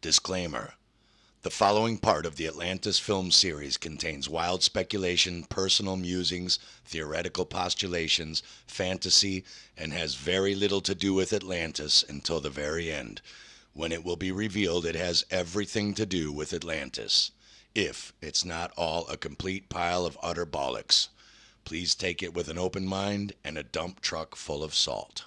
Disclaimer The following part of the Atlantis film series contains wild speculation, personal musings, theoretical postulations, fantasy, and has very little to do with Atlantis until the very end, when it will be revealed it has everything to do with Atlantis. If it's not all a complete pile of utter bollocks. Please take it with an open mind and a dump truck full of salt.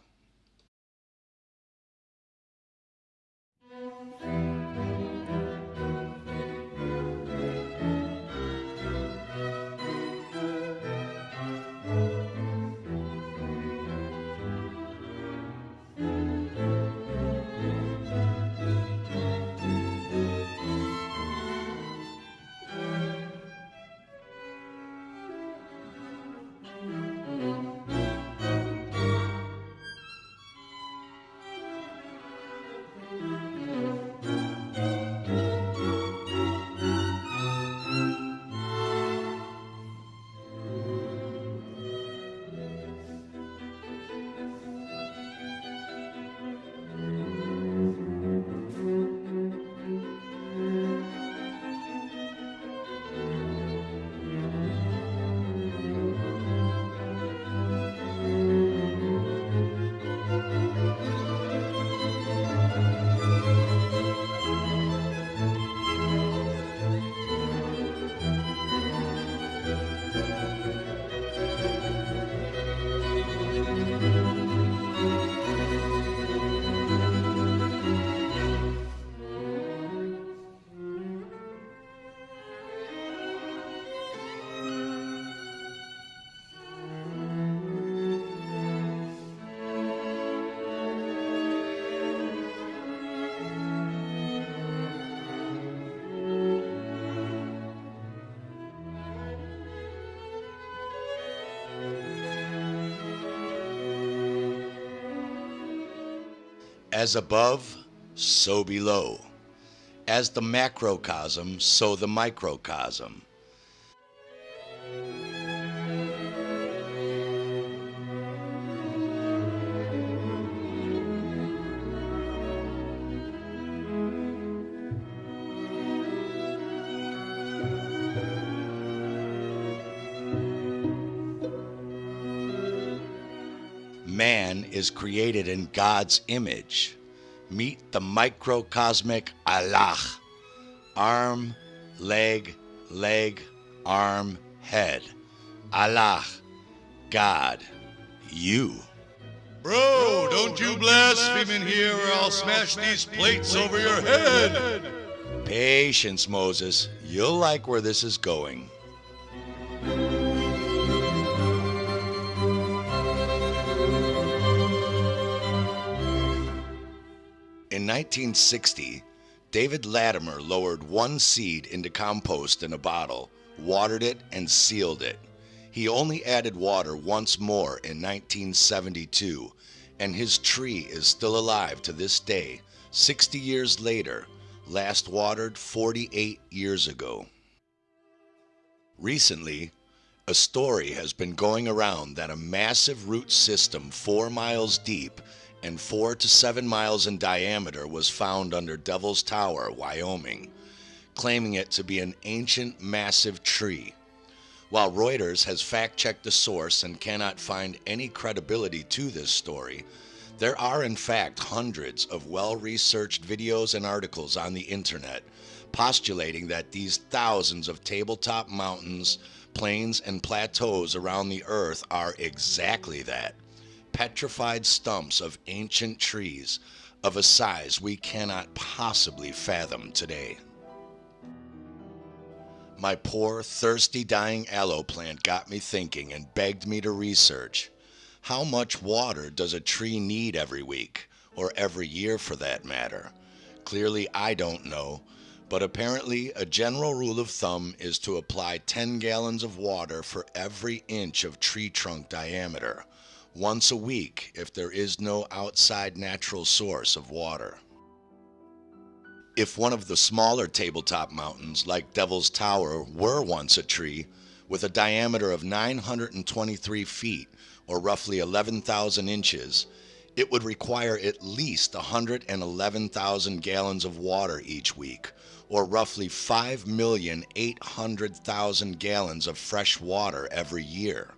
As above, so below. As the macrocosm, so the microcosm. Is created in God's image. Meet the microcosmic Allah. Arm, leg, leg, arm, head. Allah, God, you. Bro, don't you blaspheme in here or I'll smash these plates over your head. Patience, Moses. You'll like where this is going. 1960, David Latimer lowered one seed into compost in a bottle, watered it, and sealed it. He only added water once more in 1972, and his tree is still alive to this day, 60 years later, last watered 48 years ago. Recently, a story has been going around that a massive root system four miles deep and four to seven miles in diameter was found under Devil's Tower, Wyoming, claiming it to be an ancient massive tree. While Reuters has fact checked the source and cannot find any credibility to this story, there are in fact hundreds of well researched videos and articles on the internet postulating that these thousands of tabletop mountains, plains, and plateaus around the earth are exactly that petrified stumps of ancient trees of a size we cannot possibly fathom today. My poor, thirsty, dying aloe plant got me thinking and begged me to research. How much water does a tree need every week, or every year for that matter? Clearly, I don't know, but apparently, a general rule of thumb is to apply 10 gallons of water for every inch of tree trunk diameter once a week if there is no outside natural source of water. If one of the smaller tabletop mountains, like Devil's Tower, were once a tree with a diameter of 923 feet, or roughly 11,000 inches, it would require at least 111,000 gallons of water each week, or roughly 5,800,000 gallons of fresh water every year.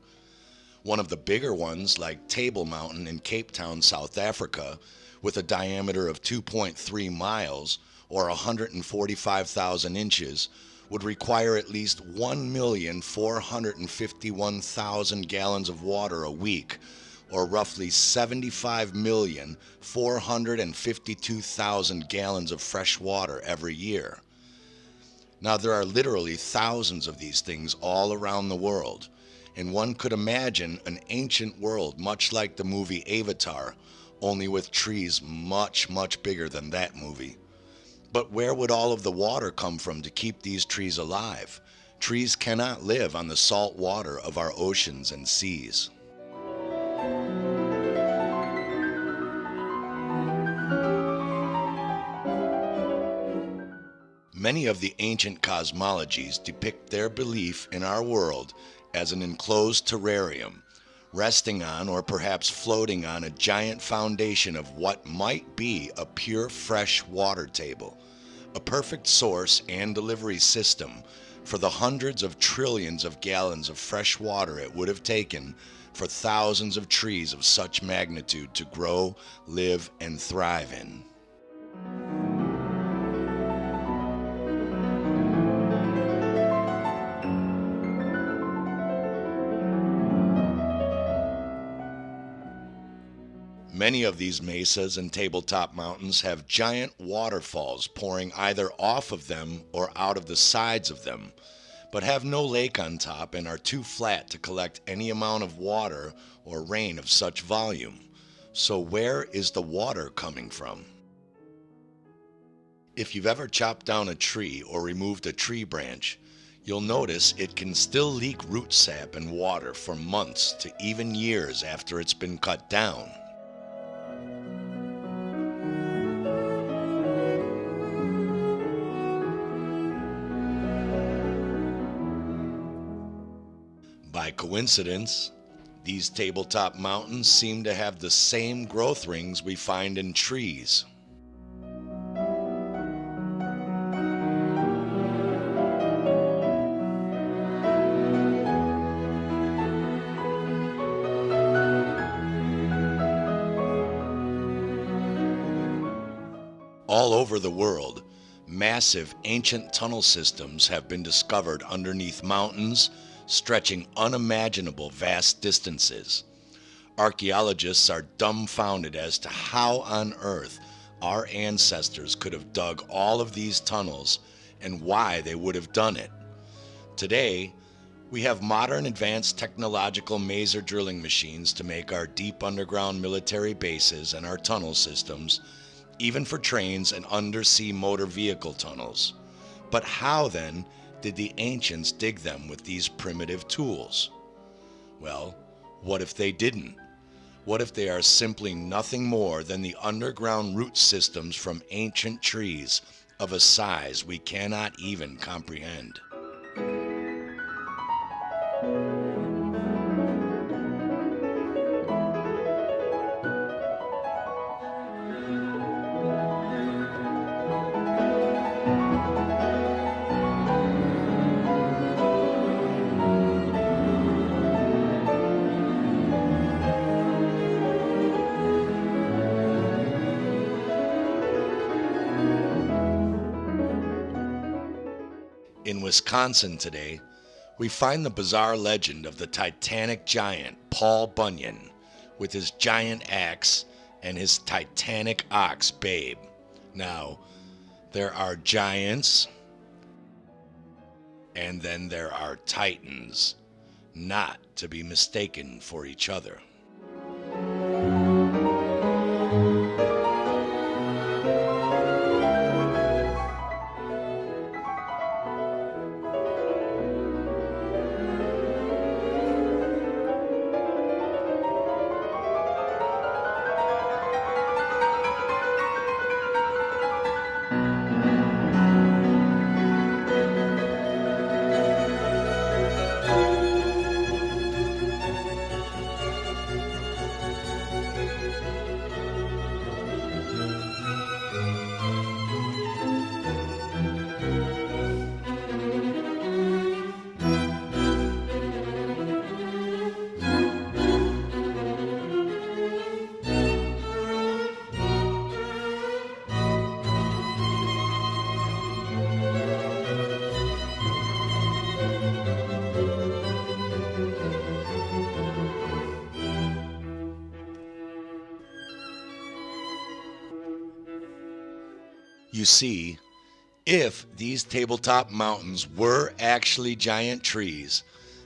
One of the bigger ones, like Table Mountain in Cape Town, South Africa, with a diameter of 2.3 miles or 145,000 inches, would require at least 1,451,000 gallons of water a week, or roughly 75,452,000 gallons of fresh water every year. Now, there are literally thousands of these things all around the world, and one could imagine an ancient world much like the movie Avatar, only with trees much, much bigger than that movie. But where would all of the water come from to keep these trees alive? Trees cannot live on the salt water of our oceans and seas. Many of the ancient cosmologies depict their belief in our world as an enclosed terrarium, resting on or perhaps floating on a giant foundation of what might be a pure fresh water table, a perfect source and delivery system for the hundreds of trillions of gallons of fresh water it would have taken for thousands of trees of such magnitude to grow, live, and thrive in. Many of these mesas and tabletop mountains have giant waterfalls pouring either off of them or out of the sides of them, but have no lake on top and are too flat to collect any amount of water or rain of such volume. So, where is the water coming from? If you've ever chopped down a tree or removed a tree branch, you'll notice it can still leak root sap and water for months to even years after it's been cut down. Coincidence, these tabletop mountains seem to have the same growth rings we find in trees. All over the world, massive ancient tunnel systems have been discovered underneath mountains stretching unimaginable vast distances. Archaeologists are dumbfounded as to how on earth our ancestors could have dug all of these tunnels and why they would have done it. Today, we have modern advanced technological maser drilling machines to make our deep underground military bases and our tunnel systems, even for trains and undersea motor vehicle tunnels. But how then did the ancients dig them with these primitive tools? Well, what if they didn't? What if they are simply nothing more than the underground root systems from ancient trees of a size we cannot even comprehend? Wisconsin today, we find the bizarre legend of the Titanic giant Paul Bunyan with his giant axe and his Titanic ox Babe. Now, there are giants, and then there are titans, not to be mistaken for each other. You see, if these tabletop mountains were actually giant trees,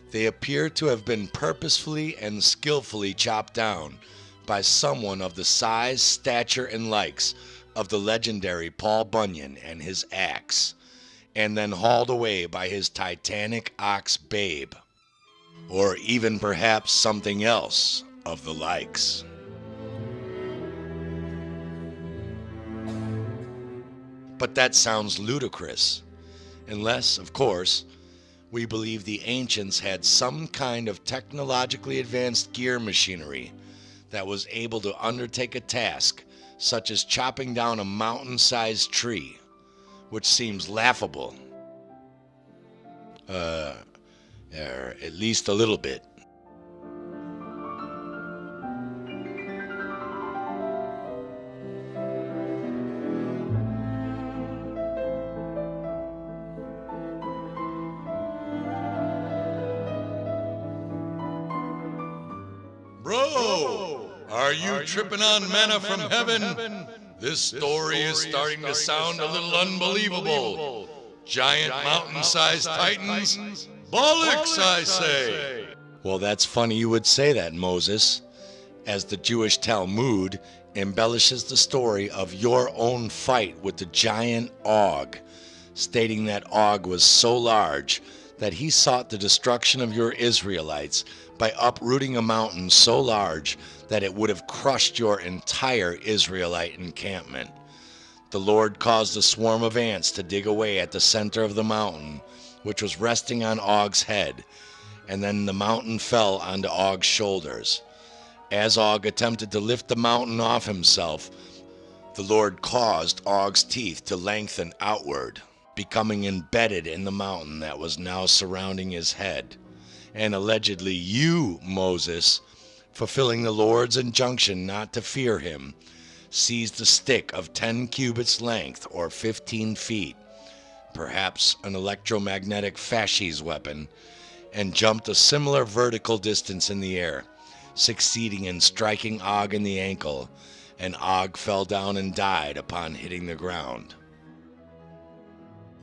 they appear to have been purposefully and skillfully chopped down by someone of the size, stature, and likes of the legendary Paul Bunyan and his axe, and then hauled away by his titanic ox babe, or even perhaps something else of the likes. But that sounds ludicrous, unless, of course, we believe the ancients had some kind of technologically advanced gear machinery that was able to undertake a task such as chopping down a mountain sized tree, which seems laughable. Uh, or at least a little bit. Are you tripping on manna from heaven? This story is starting to sound a little unbelievable. Giant mountain sized titans? Bollocks, I say! Well, that's funny you would say that, Moses, as the Jewish Talmud embellishes the story of your own fight with the giant Og, stating that Og was so large that he sought the destruction of your Israelites by uprooting a mountain so large that it would have crushed your entire Israelite encampment. The Lord caused a swarm of ants to dig away at the center of the mountain, which was resting on Og's head, and then the mountain fell onto Og's shoulders. As Og attempted to lift the mountain off himself, the Lord caused Og's teeth to lengthen outward, becoming embedded in the mountain that was now surrounding his head and allegedly you, Moses, fulfilling the Lord's injunction not to fear him, seized a stick of 10 cubits length or 15 feet, perhaps an electromagnetic fasces weapon, and jumped a similar vertical distance in the air, succeeding in striking Og in the ankle, and Og fell down and died upon hitting the ground.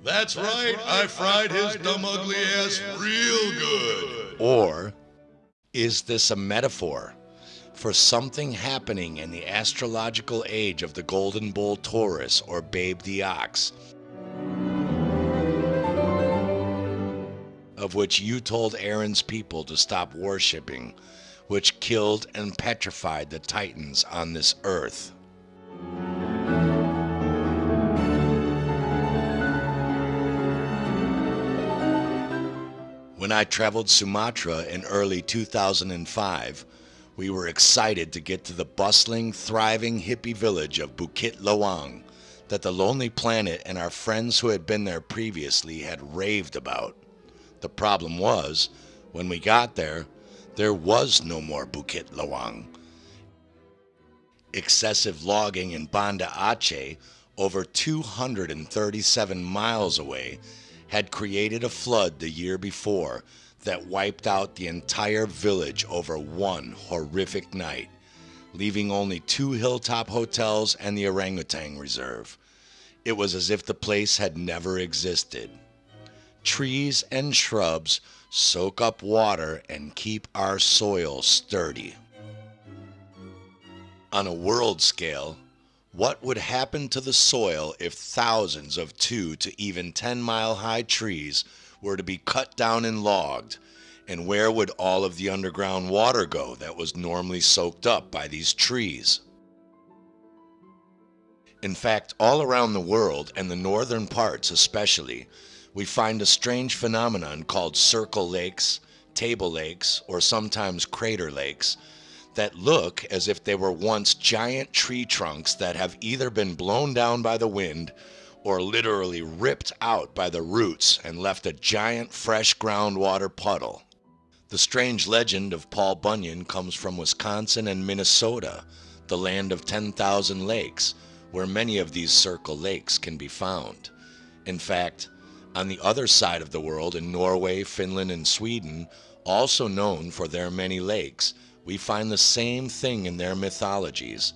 That's right, I fried his dumb ugly ass real good. Or is this a metaphor for something happening in the astrological age of the Golden Bull Taurus or Babe the Ox? Of which you told Aaron's people to stop worshipping, which killed and petrified the Titans on this earth. When I traveled Sumatra in early 2005, we were excited to get to the bustling, thriving hippie village of Bukit Lawang that the Lonely Planet and our friends who had been there previously had raved about. The problem was, when we got there, there was no more Bukit Lawang. Excessive logging in Banda Aceh, over 237 miles away, had created a flood the year before that wiped out the entire village over one horrific night, leaving only two hilltop hotels and the orangutan reserve. It was as if the place had never existed. Trees and shrubs soak up water and keep our soil sturdy. On a world scale, what would happen to the soil if thousands of two to even 10 mile high trees were to be cut down and logged? And where would all of the underground water go that was normally soaked up by these trees? In fact, all around the world, and the northern parts especially, we find a strange phenomenon called circle lakes, table lakes, or sometimes crater lakes that look as if they were once giant tree trunks that have either been blown down by the wind or literally ripped out by the roots and left a giant fresh groundwater puddle. The strange legend of Paul Bunyan comes from Wisconsin and Minnesota, the land of 10,000 lakes, where many of these circle lakes can be found. In fact, on the other side of the world in Norway, Finland, and Sweden, also known for their many lakes, we find the same thing in their mythologies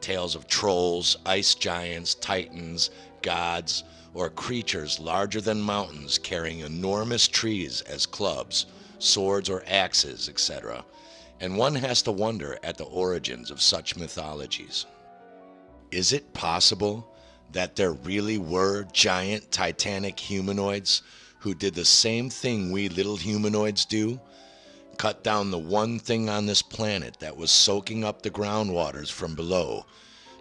tales of trolls, ice giants, titans, gods, or creatures larger than mountains carrying enormous trees as clubs, swords, or axes, etc. And one has to wonder at the origins of such mythologies. Is it possible that there really were giant titanic humanoids who did the same thing we little humanoids do? Cut down the one thing on this planet that was soaking up the groundwaters from below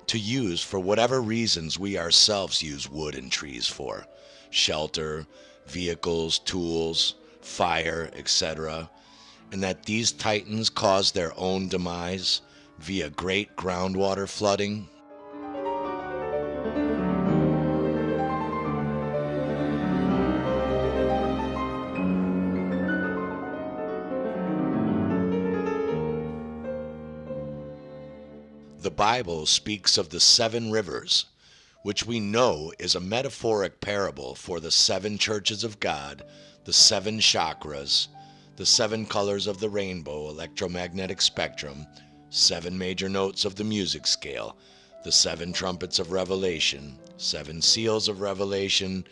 to use for whatever reasons we ourselves use wood and trees for shelter, vehicles, tools, fire, etc. And that these titans caused their own demise via great groundwater flooding? The Bible speaks of the seven rivers, which we know is a metaphoric parable for the seven churches of God, the seven chakras, the seven colors of the rainbow electromagnetic spectrum, seven major notes of the music scale, the seven trumpets of Revelation, seven seals of Revelation,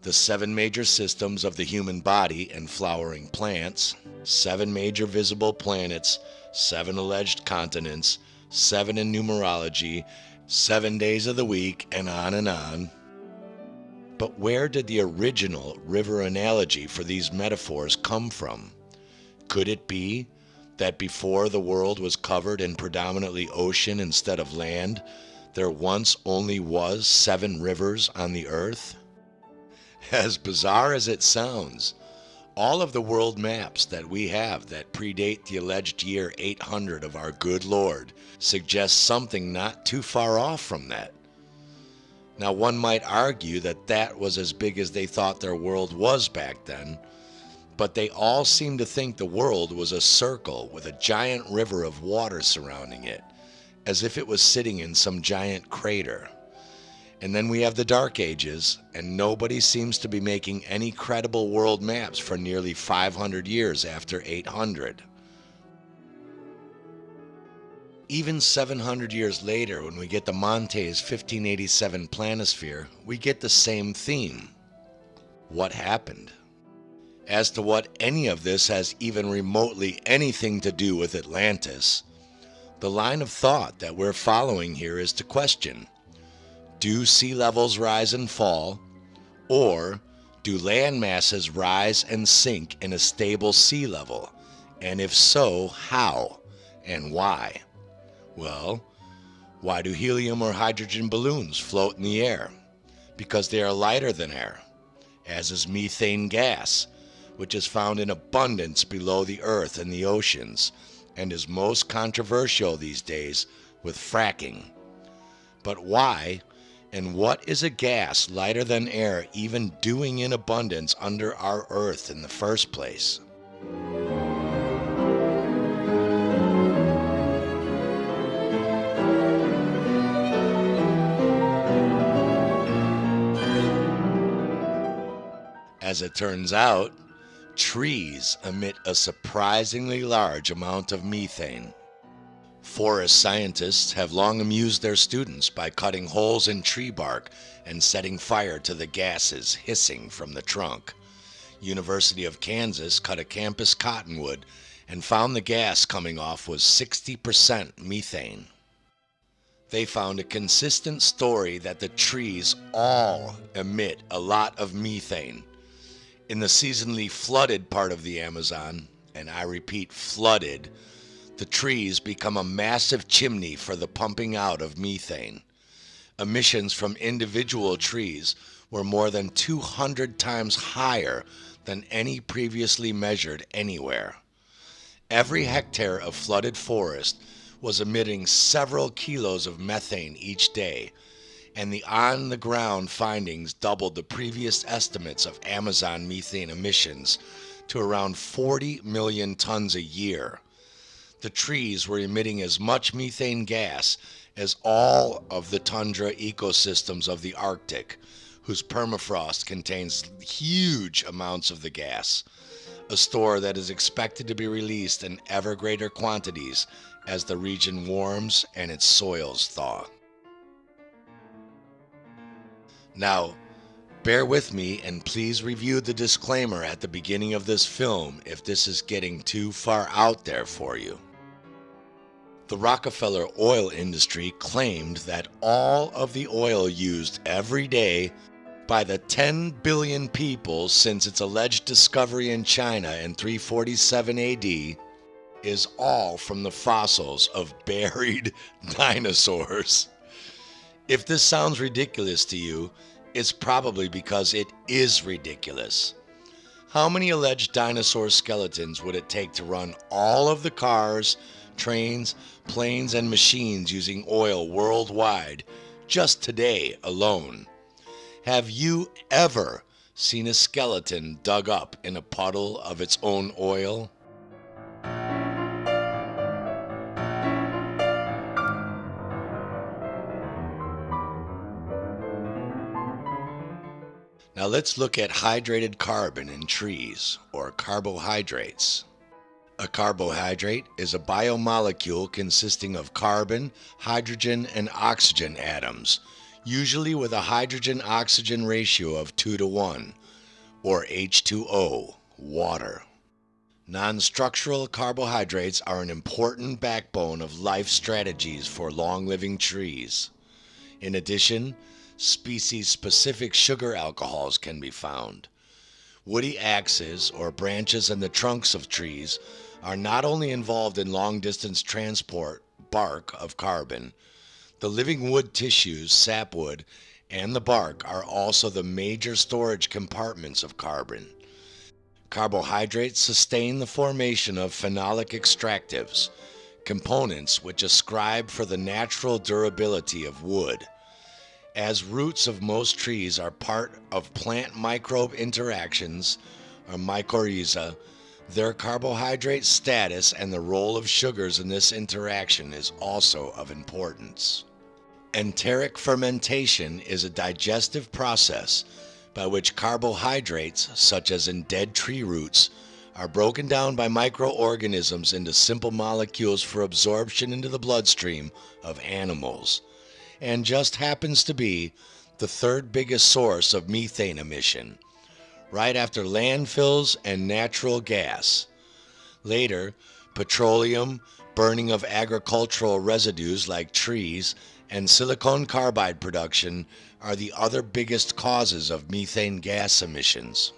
the seven major systems of the human body and flowering plants, seven major visible planets, seven alleged continents, seven in numerology, seven days of the week, and on and on. But where did the original river analogy for these metaphors come from? Could it be that before the world was covered in predominantly ocean instead of land, there once only was seven rivers on the earth? As bizarre as it sounds, all of the world maps that we have that predate the alleged year 800 of our good Lord suggest something not too far off from that. Now, one might argue that that was as big as they thought their world was back then, but they all seem to think the world was a circle with a giant river of water surrounding it, as if it was sitting in some giant crater. And then we have the Dark Ages, and nobody seems to be making any credible world maps for nearly 500 years after 800. Even 700 years later, when we get the Montes 1587 planisphere, we get the same theme. What happened? As to what any of this has even remotely anything to do with Atlantis, the line of thought that we're following here is to question do sea levels rise and fall? Or do land masses rise and sink in a stable sea level? And if so, how and why? Well, why do helium or hydrogen balloons float in the air? Because they are lighter than air, as is methane gas, which is found in abundance below the earth and the oceans, and is most controversial these days with fracking. But why and what is a gas lighter than air even doing in abundance under our earth in the first place? As it turns out, trees emit a surprisingly large amount of methane. Forest scientists have long amused their students by cutting holes in tree bark and setting fire to the gases hissing from the trunk. University of Kansas cut a campus cottonwood and found the gas coming off was 60% methane. They found a consistent story that the trees all emit a lot of methane. In the seasonally flooded part of the Amazon, and I repeat flooded, the trees become a massive chimney for the pumping out of methane. Emissions from individual trees were more than 200 times higher than any previously measured anywhere. Every hectare of flooded forest was emitting several kilos of methane each day, and the on the ground findings doubled the previous estimates of Amazon methane emissions to around 40 million tons a year the trees were emitting as much methane gas as all of the tundra ecosystems of the Arctic, whose permafrost contains huge amounts of the gas, a store that is expected to be released in ever greater quantities as the region warms and its soils thaw. Now, bear with me and please review the disclaimer at the beginning of this film if this is getting too far out there for you. The Rockefeller oil industry claimed that all of the oil used every day by the 10 billion people since its alleged discovery in China in 347 AD is all from the fossils of buried dinosaurs. If this sounds ridiculous to you, it's probably because it is ridiculous. How many alleged dinosaur skeletons would it take to run all of the cars, trains, planes, and machines using oil worldwide just today alone? Have you ever seen a skeleton dug up in a puddle of its own oil? Let's look at hydrated carbon in trees, or carbohydrates. A carbohydrate is a biomolecule consisting of carbon, hydrogen, and oxygen atoms, usually with a hydrogen-oxygen ratio of 2 to 1, or H2O, water. Non-structural carbohydrates are an important backbone of life strategies for long-living trees. In addition, species-specific sugar alcohols can be found. Woody axes, or branches in the trunks of trees, are not only involved in long-distance transport bark of carbon, the living wood tissues, sapwood, and the bark are also the major storage compartments of carbon. Carbohydrates sustain the formation of phenolic extractives, components which ascribe for the natural durability of wood. As roots of most trees are part of plant microbe interactions, or mycorrhiza, their carbohydrate status and the role of sugars in this interaction is also of importance. Enteric fermentation is a digestive process by which carbohydrates, such as in dead tree roots, are broken down by microorganisms into simple molecules for absorption into the bloodstream of animals and just happens to be the third biggest source of methane emission, right after landfills and natural gas. Later, petroleum, burning of agricultural residues like trees, and silicon carbide production are the other biggest causes of methane gas emissions.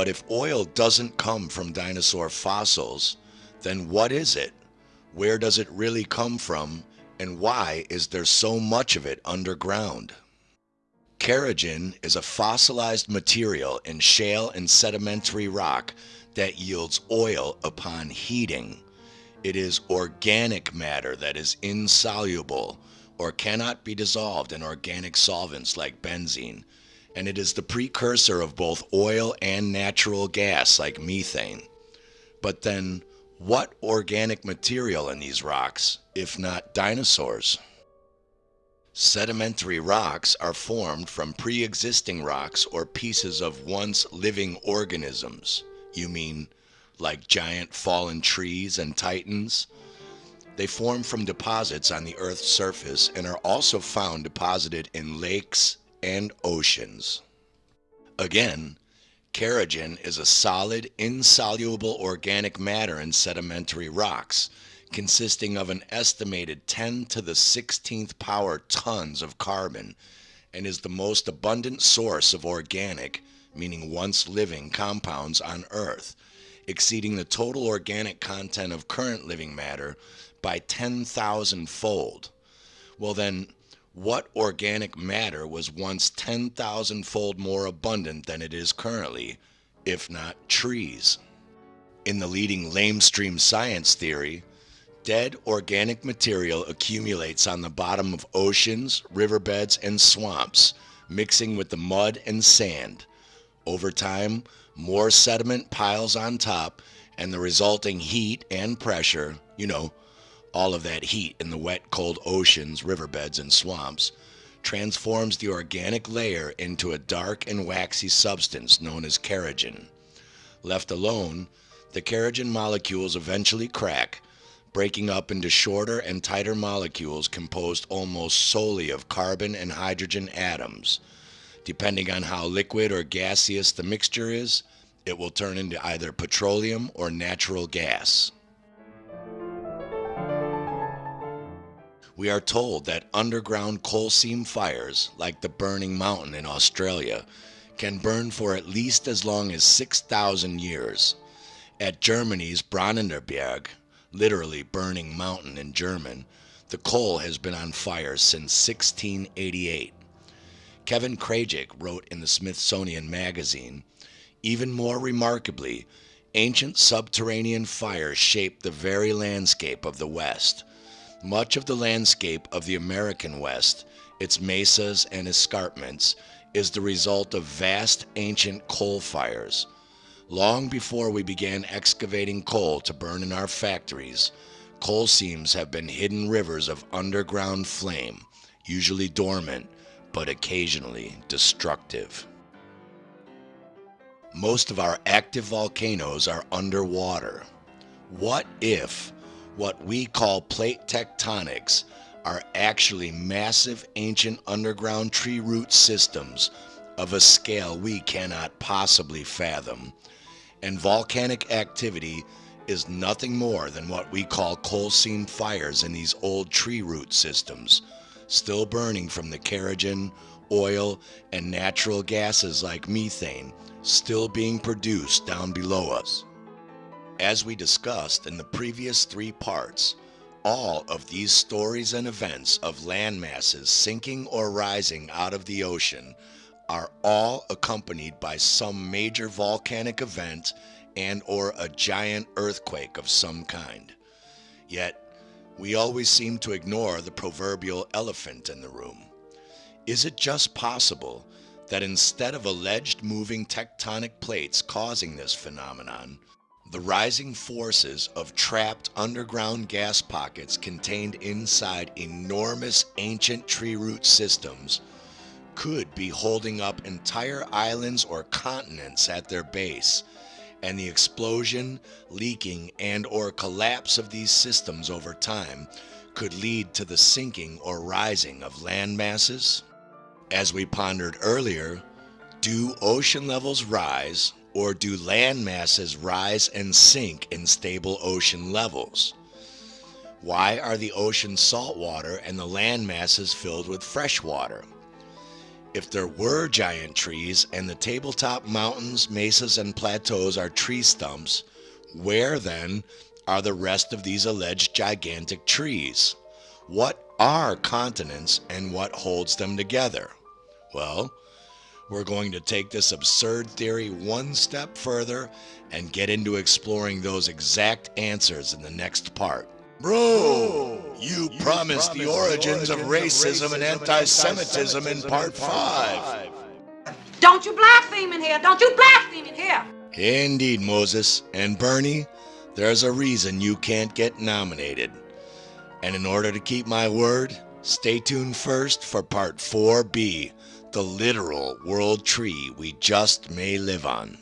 But if oil doesn't come from dinosaur fossils, then what is it? Where does it really come from? And why is there so much of it underground? Kerogen is a fossilized material in shale and sedimentary rock that yields oil upon heating. It is organic matter that is insoluble or cannot be dissolved in organic solvents like benzene and it is the precursor of both oil and natural gas like methane. But then, what organic material in these rocks, if not dinosaurs? Sedimentary rocks are formed from pre existing rocks or pieces of once living organisms. You mean like giant fallen trees and titans? They form from deposits on the Earth's surface and are also found deposited in lakes and oceans. Again, kerogen is a solid, insoluble organic matter in sedimentary rocks consisting of an estimated 10 to the 16th power tons of carbon and is the most abundant source of organic, meaning once living, compounds on Earth, exceeding the total organic content of current living matter by 10,000 fold. Well, then, what organic matter was once 10,000 fold more abundant than it is currently, if not trees? In the leading lamestream science theory, Dead organic material accumulates on the bottom of oceans, riverbeds, and swamps, mixing with the mud and sand. Over time, more sediment piles on top, and the resulting heat and pressure, you know, all of that heat in the wet, cold oceans, riverbeds, and swamps, transforms the organic layer into a dark and waxy substance known as kerogen. Left alone, the kerogen molecules eventually crack breaking up into shorter and tighter molecules composed almost solely of carbon and hydrogen atoms. Depending on how liquid or gaseous the mixture is, it will turn into either petroleum or natural gas. We are told that underground coal seam fires, like the Burning Mountain in Australia, can burn for at least as long as 6,000 years. At Germany's Brennender Berg, literally burning mountain in German, the coal has been on fire since 1688. Kevin Krajick wrote in the Smithsonian Magazine, even more remarkably, ancient subterranean fires shaped the very landscape of the West. Much of the landscape of the American West, its mesas and escarpments, is the result of vast ancient coal fires. Long before we began excavating coal to burn in our factories, coal seams have been hidden rivers of underground flame, usually dormant, but occasionally destructive. Most of our active volcanoes are underwater. What if what we call plate tectonics are actually massive ancient underground tree root systems of a scale we cannot possibly fathom and volcanic activity is nothing more than what we call coal seam fires in these old tree root systems, still burning from the kerogen, oil, and natural gases like methane still being produced down below us. As we discussed in the previous three parts, all of these stories and events of land masses sinking or rising out of the ocean are all accompanied by some major volcanic event and or a giant earthquake of some kind. Yet, we always seem to ignore the proverbial elephant in the room. Is it just possible that instead of alleged moving tectonic plates causing this phenomenon, the rising forces of trapped underground gas pockets contained inside enormous ancient tree root systems could be holding up entire islands or continents at their base and the explosion, leaking, and or collapse of these systems over time could lead to the sinking or rising of land masses? As we pondered earlier, do ocean levels rise or do land masses rise and sink in stable ocean levels? Why are the oceans saltwater and the land masses filled with fresh water? If there were giant trees and the tabletop mountains, mesas, and plateaus are tree stumps, where then are the rest of these alleged gigantic trees? What are continents and what holds them together? Well, we're going to take this absurd theory one step further and get into exploring those exact answers in the next part. Bro, you, you promised, promised the origins, of racism, racism and anti-Semitism in part five. Don't you blaspheme in here! Don't you blaspheme in here! Indeed, Moses. And Bernie, there's a reason you can't get nominated. And in order to keep my word, Stay tuned first for part 4B the literal world tree we just may live on.